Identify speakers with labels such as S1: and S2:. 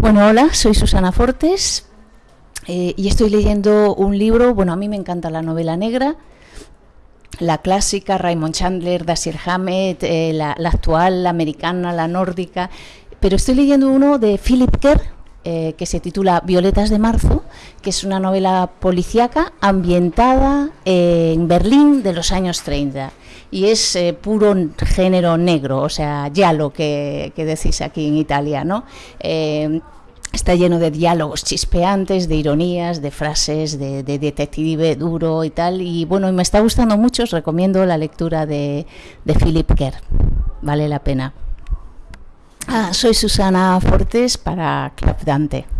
S1: Bueno, hola, soy Susana Fortes eh, y estoy leyendo un libro, bueno, a mí me encanta la novela negra, la clásica, Raymond Chandler, Dashiell Hammett, eh, la, actual, la americana, la nórdica, pero estoy leyendo uno de Philip Kerr, eh, que se titula Violetas de Marzo, que es una novela policíaca ambientada en Berlín de los años 30 y es eh, puro género negro, o sea, ya lo que, decís aquí en Italia, ¿no? Eh, está lleno de diálogos chispeantes, de ironías, de frases, de, detective duro y tal. Y bueno, me está gustando mucho, os recomiendo la lectura de, de Philip Kerr. Vale la pena. Ah, soy Susana Fortes para Club Dante.